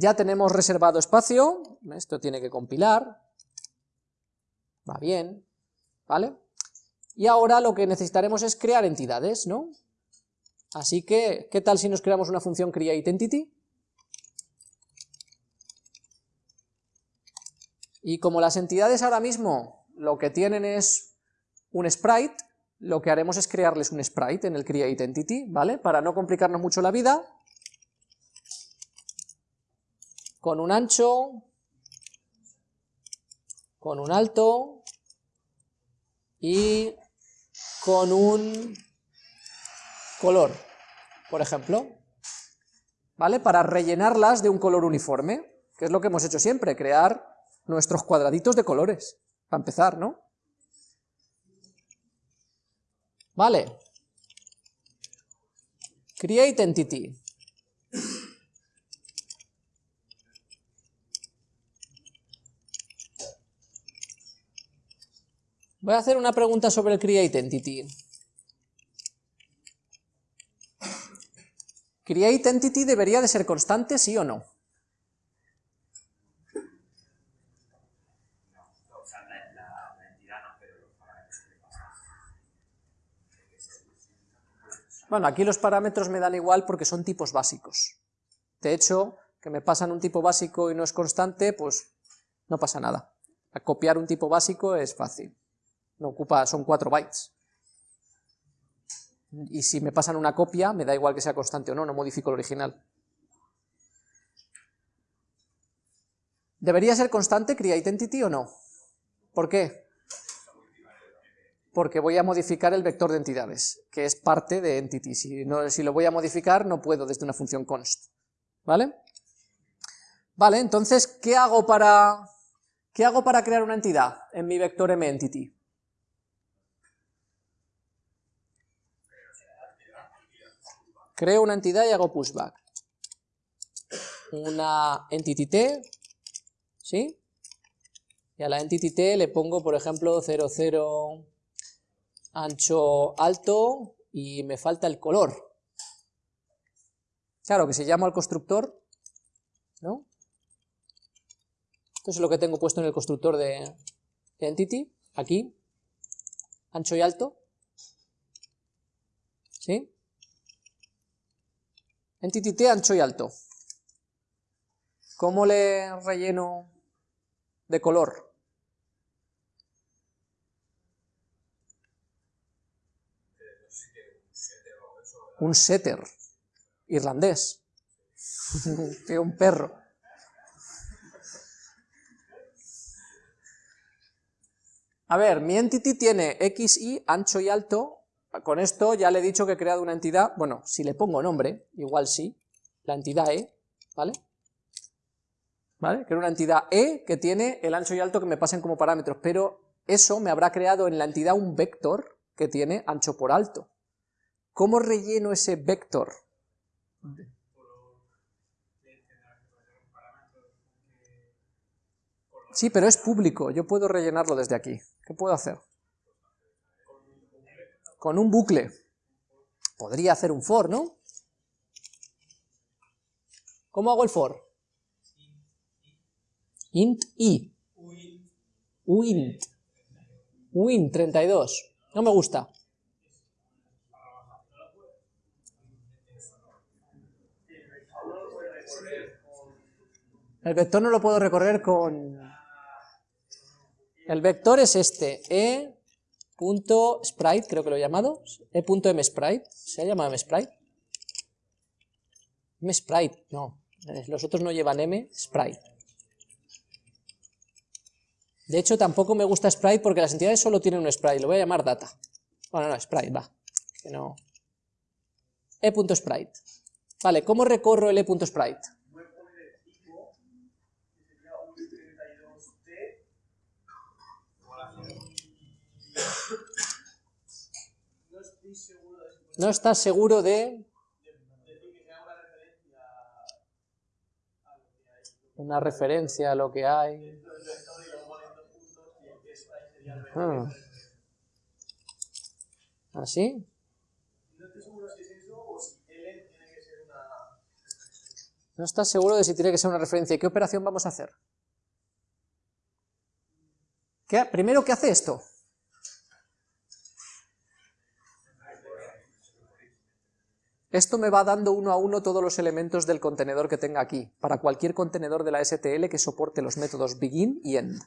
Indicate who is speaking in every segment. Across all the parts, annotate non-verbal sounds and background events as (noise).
Speaker 1: Ya tenemos reservado espacio, esto tiene que compilar, va bien, ¿vale? Y ahora lo que necesitaremos es crear entidades, ¿no? Así que, ¿qué tal si nos creamos una función createEntity? Y como las entidades ahora mismo lo que tienen es un sprite, lo que haremos es crearles un sprite en el createEntity, ¿vale? Para no complicarnos mucho la vida, con un ancho, con un alto y con un color, por ejemplo, ¿vale? Para rellenarlas de un color uniforme, que es lo que hemos hecho siempre, crear nuestros cuadraditos de colores, para empezar, ¿no? Vale. Create entity. Voy a hacer una pregunta sobre el create entity. Create entity debería de ser constante, sí o no. Bueno, aquí los parámetros me dan igual porque son tipos básicos. De hecho, que me pasan un tipo básico y no es constante, pues no pasa nada. A copiar un tipo básico es fácil. No ocupa, son 4 bytes. Y si me pasan una copia, me da igual que sea constante o no, no modifico el original. ¿Debería ser constante createEntity o no? ¿Por qué? porque voy a modificar el vector de entidades, que es parte de entity. Si, no, si lo voy a modificar, no puedo desde una función const. ¿Vale? Vale, entonces, ¿qué hago para, qué hago para crear una entidad en mi vector mEntity? Creo una entidad y hago pushback. Una entity t, ¿sí? Y a la entity t le pongo, por ejemplo, 00 ancho alto y me falta el color. Claro, que se llama al constructor, ¿no? Esto es lo que tengo puesto en el constructor de, entity, aquí, ancho y alto, ¿sí? Entity t ancho y alto. ¿Cómo le relleno de color? un setter irlandés, (laughs) un perro. A ver, mi entity tiene x, y, ancho y alto, con esto ya le he dicho que he creado una entidad, bueno, si le pongo nombre, igual sí, la entidad e, ¿vale? ¿Vale? Creo una entidad e que tiene el ancho y alto que me pasen como parámetros, pero eso me habrá creado en la entidad un vector que tiene ancho por alto. ¿Cómo relleno ese vector? Sí, pero es público, yo puedo rellenarlo desde aquí. ¿Qué puedo hacer? Con un bucle. Podría hacer un for, ¿no? ¿Cómo hago el for? int i. uint. uint 32. No me gusta. El vector no lo puedo recorrer con... El vector es este, e.sprite, creo que lo he llamado, e.msprite, ¿se ha llamado msprite? msprite, no, eh, los otros no llevan m, sprite. De hecho, tampoco me gusta sprite porque las entidades solo tienen un sprite, lo voy a llamar data. Bueno, no, sprite, va, que no... e.sprite. Vale, ¿cómo recorro el e.sprite? No estás seguro de... Una referencia a lo que hay. Ah. ¿Así? No estás seguro de si tiene que ser una referencia. ¿Y qué operación vamos a hacer? ¿Qué, primero, ¿qué hace esto? Esto me va dando uno a uno todos los elementos del contenedor que tenga aquí, para cualquier contenedor de la STL que soporte los métodos begin y end.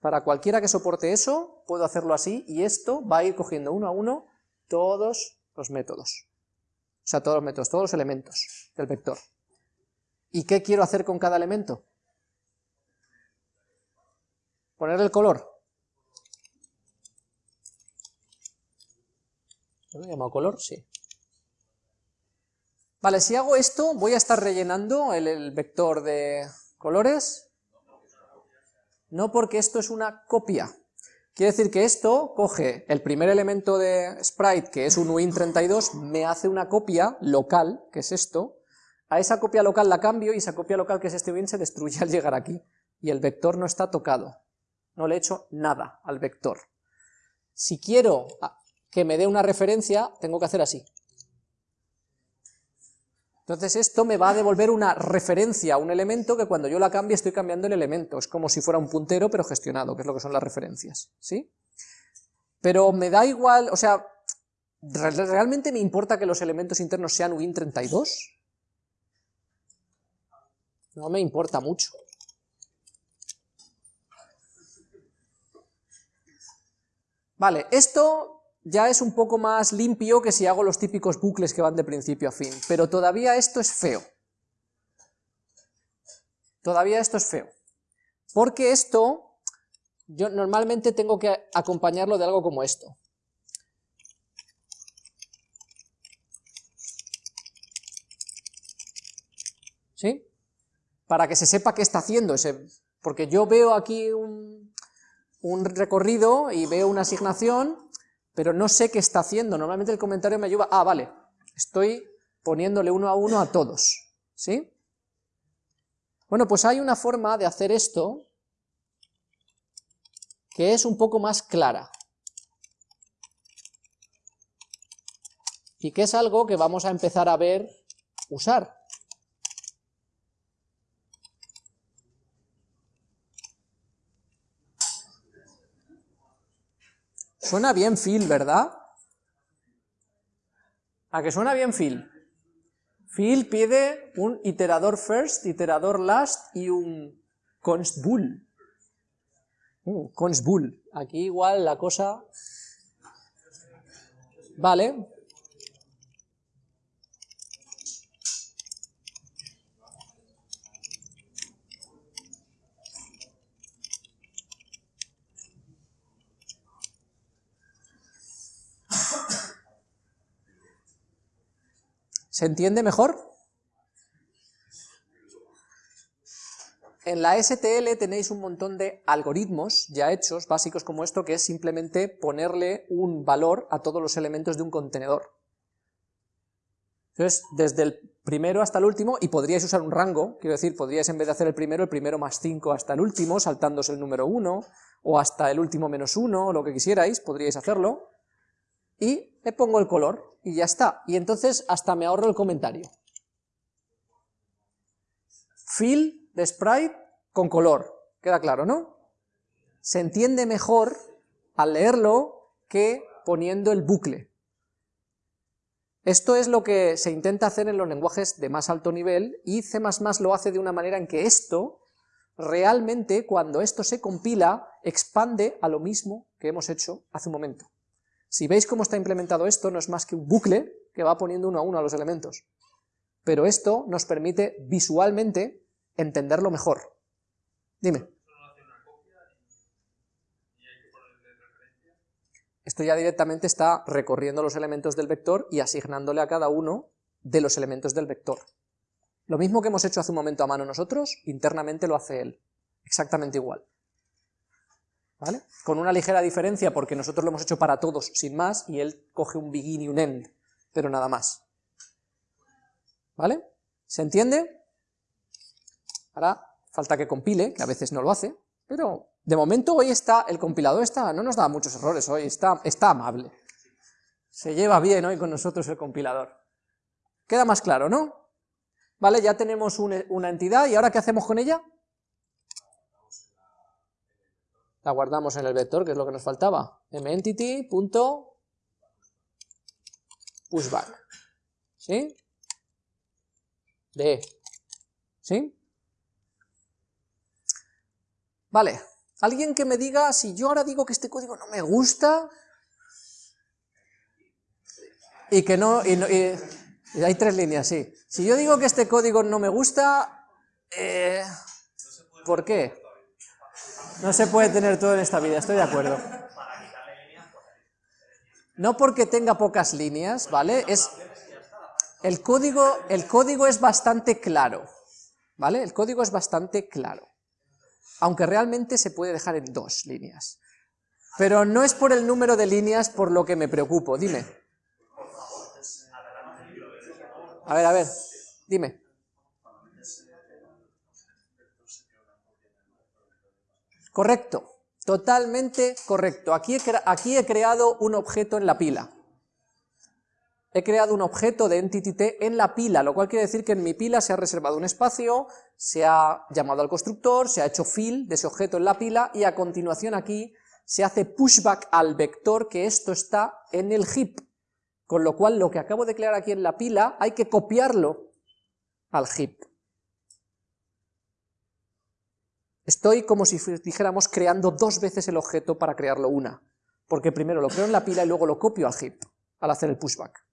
Speaker 1: Para cualquiera que soporte eso, puedo hacerlo así, y esto va a ir cogiendo uno a uno todos los métodos. O sea, todos los métodos, todos los elementos del vector. ¿Y qué quiero hacer con cada elemento? Poner el color. ¿Lo he llamado color? Sí. Vale, si hago esto, voy a estar rellenando el, vector de colores. No porque esto es una copia. Quiere decir que esto coge el primer elemento de sprite, que es un win32, me hace una copia local, que es esto, a esa copia local la cambio y esa copia local que es este win se destruye al llegar aquí, y el vector no está tocado, no le he hecho nada al vector. Si quiero que me dé una referencia, tengo que hacer así. Entonces esto me va a devolver una referencia a un elemento que cuando yo la cambie estoy cambiando el elemento, es como si fuera un puntero pero gestionado, que es lo que son las referencias, ¿sí? Pero me da igual, o sea, ¿realmente me importa que los elementos internos sean Win32? No me importa mucho. Vale, esto ya es un poco más limpio que si hago los típicos bucles que van de principio a fin, pero todavía esto es feo. Todavía esto es feo. Porque esto, yo normalmente tengo que acompañarlo de algo como esto. ¿Sí? Para que se sepa qué está haciendo ese... Porque yo veo aquí un, un recorrido y veo una asignación pero no sé qué está haciendo. Normalmente el comentario me ayuda, ah, vale, estoy poniéndole uno a uno a todos, ¿sí? Bueno, pues hay una forma de hacer esto que es un poco más clara. Y que es algo que vamos a empezar a ver usar. Suena bien Phil, ¿verdad? ¿A que suena bien Phil? Phil pide un iterador first, iterador last y un const bool. Uh, const bool. Aquí igual la cosa... Vale, ¿Se entiende mejor? En la STL tenéis un montón de algoritmos ya hechos, básicos como esto, que es simplemente ponerle un valor a todos los elementos de un contenedor. Entonces, desde el primero hasta el último, y podríais usar un rango, quiero decir, podríais en vez de hacer el primero, el primero más 5 hasta el último, saltándose el número 1, o hasta el último menos 1, lo que quisierais, podríais hacerlo, y le pongo el color, y ya está. Y entonces hasta me ahorro el comentario. Fill de sprite con color. Queda claro, ¿no? Se entiende mejor al leerlo que poniendo el bucle. Esto es lo que se intenta hacer en los lenguajes de más alto nivel y C++ lo hace de una manera en que esto, realmente, cuando esto se compila, expande a lo mismo que hemos hecho hace un momento. Si veis cómo está implementado esto, no es más que un bucle que va poniendo uno a uno a los elementos. Pero esto nos permite visualmente entenderlo mejor. Dime. Esto ya directamente está recorriendo los elementos del vector y asignándole a cada uno de los elementos del vector. Lo mismo que hemos hecho hace un momento a mano nosotros, internamente lo hace él. Exactamente igual. ¿Vale? Con una ligera diferencia porque nosotros lo hemos hecho para todos sin más y él coge un begin y un end, pero nada más. ¿Vale? ¿Se entiende? Ahora falta que compile, que a veces no lo hace, pero de momento hoy está, el compilador está, no nos da muchos errores hoy, está, está amable. Se lleva bien hoy con nosotros el compilador. Queda más claro, ¿no? ¿Vale? Ya tenemos una entidad, ¿y ahora qué hacemos con ella? La guardamos en el vector, que es lo que nos faltaba. mEntity.pushback. ¿Sí? De. ¿Sí? Vale, alguien que me diga, si yo ahora digo que este código no me gusta, y que no, y, hay tres líneas, sí. Si yo digo que este código no me gusta, eh, ¿por qué? No se puede tener todo en esta vida, estoy de acuerdo. No porque tenga pocas líneas, ¿vale? Es, el, código, el código es bastante claro, ¿vale? El código es bastante claro. Aunque realmente se puede dejar en dos líneas. Pero no es por el número de líneas por lo que me preocupo, dime. A ver, a ver, dime. Correcto, totalmente correcto. Aquí he, creado un objeto en la pila. He creado un objeto de entity en la pila, lo cual quiere decir que en mi pila se ha reservado un espacio, se ha llamado al constructor, se ha hecho fill de ese objeto en la pila, y a continuación aquí se hace pushback al vector que esto está en el heap. Con lo cual lo que acabo de crear aquí en la pila hay que copiarlo al heap. Estoy como si dijéramos creando dos veces el objeto para crearlo una, porque primero lo creo en la pila y luego lo copio al heap, al hacer el pushback.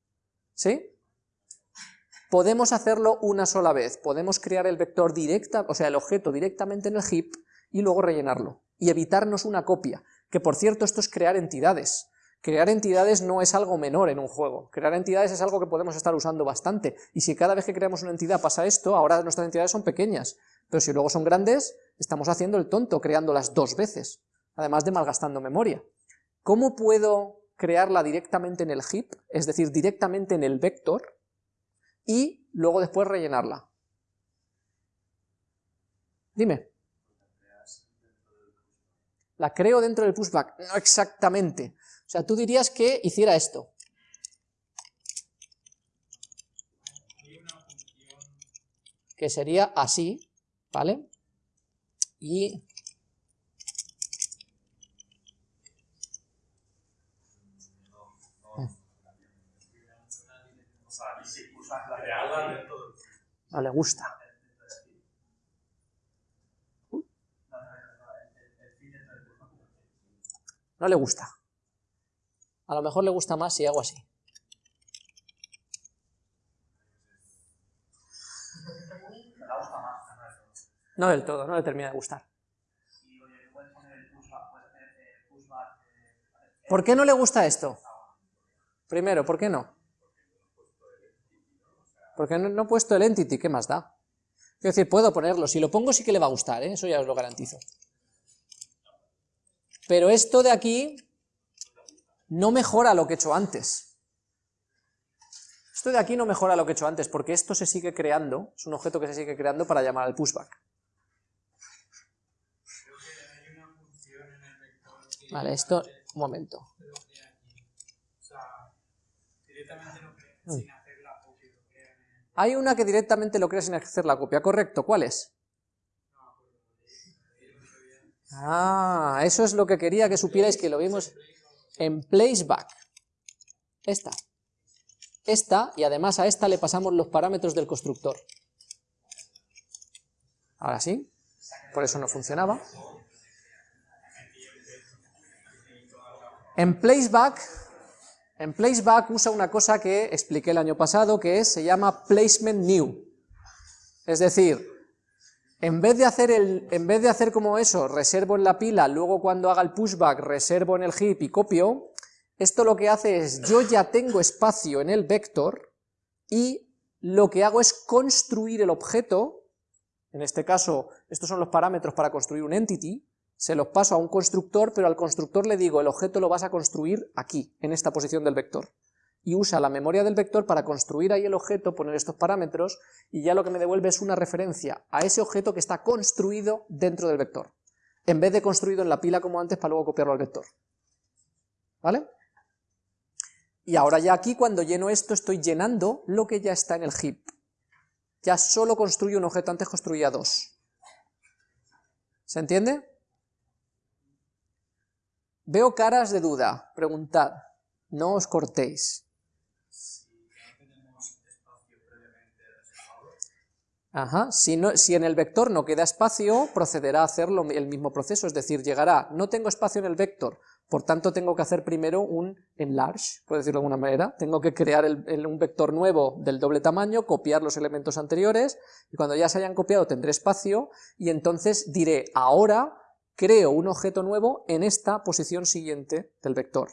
Speaker 1: ¿Sí? Podemos hacerlo una sola vez, podemos crear el vector directa, o sea, el objeto directamente en el heap y luego rellenarlo, y evitarnos una copia, que por cierto esto es crear entidades, Crear entidades no es algo menor en un juego, crear entidades es algo que podemos estar usando bastante, y si cada vez que creamos una entidad pasa esto, ahora nuestras entidades son pequeñas, pero si luego son grandes, estamos haciendo el tonto creándolas dos veces, además de malgastando memoria. ¿Cómo puedo crearla directamente en el heap, es decir, directamente en el vector, y luego después rellenarla? Dime. La creo dentro del pushback, no exactamente. O sea, tú dirías que hiciera esto. Que sería así, ¿vale? Y... No le gusta. No le gusta. A lo mejor le gusta más si hago así. No del todo, no le termina de gustar. ¿Por qué no le gusta esto? Primero, ¿por qué no? Porque no, he puesto el entity, ¿qué más da? Quiero decir, puedo ponerlo, si lo pongo sí que le va a gustar, ¿eh? eso ya os lo garantizo. Pero esto de aquí no mejora lo que he hecho antes. Esto de aquí no mejora lo que he hecho antes, porque esto se sigue creando, es un objeto que se sigue creando para llamar al pushback. Vale, esto, un momento. Mm. Hay una que directamente lo crea sin hacer la copia, correcto, ¿cuál es? Ah, eso es lo que quería que supierais que lo vimos en placeback, esta, esta, y además a esta le pasamos los parámetros del constructor. Ahora sí, por eso no funcionaba. En placeback, en placeback usa una cosa que expliqué el año pasado, que es, se llama placement new. Es decir, en vez, de hacer en vez de hacer como eso, reservo en la pila, luego cuando haga el pushback reservo en el heap y copio, esto lo que hace es, yo ya tengo espacio en el vector, y lo que hago es construir el objeto, en este caso, estos son los parámetros para construir un entity, se los paso a un constructor, pero al constructor le digo, el objeto lo vas a construir aquí, en esta posición del vector y usa la memoria del vector para construir ahí el objeto, poner estos parámetros, y ya lo que me devuelve es una referencia a ese objeto que está construido dentro del vector, en vez de construido en la pila como antes para luego copiarlo al vector. ¿Vale? Y ahora ya aquí cuando lleno esto estoy llenando lo que ya está en el heap. ya solo construye un objeto, antes construía dos. ¿Se entiende? Veo caras de duda, preguntad, no os cortéis. Ajá. Si, en el vector no queda espacio, procederá a hacer el mismo proceso, es decir, llegará, no tengo espacio en el vector, por tanto tengo que hacer primero un enlarge, por decirlo de alguna manera, tengo que crear un vector nuevo del doble tamaño, copiar los elementos anteriores, y cuando ya se hayan copiado tendré espacio, y entonces diré, ahora creo un objeto nuevo en esta posición siguiente del vector.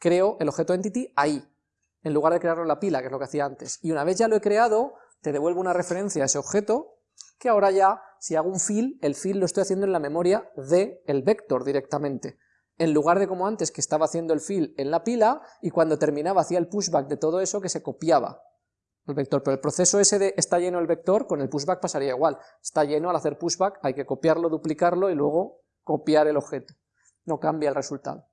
Speaker 1: Creo el objeto entity ahí, en lugar de crearlo en la pila, que es lo que hacía antes. Y una vez ya lo he creado, te devuelvo una referencia a ese objeto, que ahora ya, si hago un fill, el fill lo estoy haciendo en la memoria del el vector directamente, en lugar de como antes, que estaba haciendo el fill en la pila, y cuando terminaba hacía el pushback de todo eso que se copiaba el vector, pero el proceso ese de está lleno el vector, con el pushback pasaría igual, está lleno al hacer pushback, hay que copiarlo, duplicarlo y luego copiar el objeto, no cambia el resultado.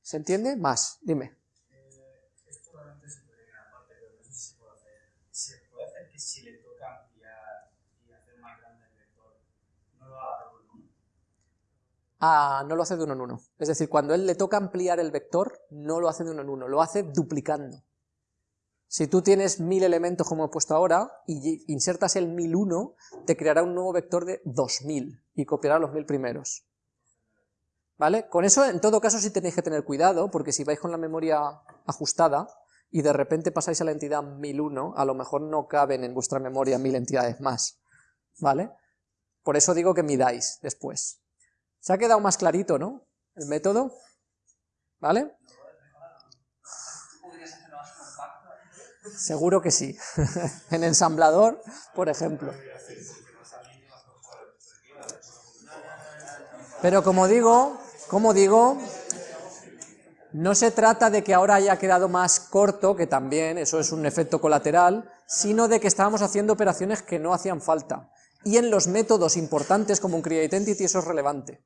Speaker 1: ¿Se entiende? Más, dime.
Speaker 2: si le toca ampliar y hacer más grande el vector, no lo hace de uno en uno.
Speaker 1: No lo hace de uno en uno. Es decir, cuando él le toca ampliar el vector, no lo hace de uno en uno, lo hace duplicando. Si tú tienes mil elementos como he puesto ahora, y insertas el 1001, te creará un nuevo vector de 2000, y copiará los mil primeros. ¿Vale? Con eso, en todo caso, sí tenéis que tener cuidado, porque si vais con la memoria ajustada, y de repente pasáis a la entidad 1001, a lo mejor no caben en vuestra memoria mil entidades más, ¿vale? Por eso digo que midáis después. Se ha quedado más clarito, ¿no? El método, ¿vale? Seguro que sí. (laughs) en ensamblador, por ejemplo. Pero como digo, como digo, no se trata de que ahora haya quedado más corto, que también, eso es un efecto colateral, sino de que estábamos haciendo operaciones que no hacían falta. Y en los métodos importantes como un createIdentity eso es relevante.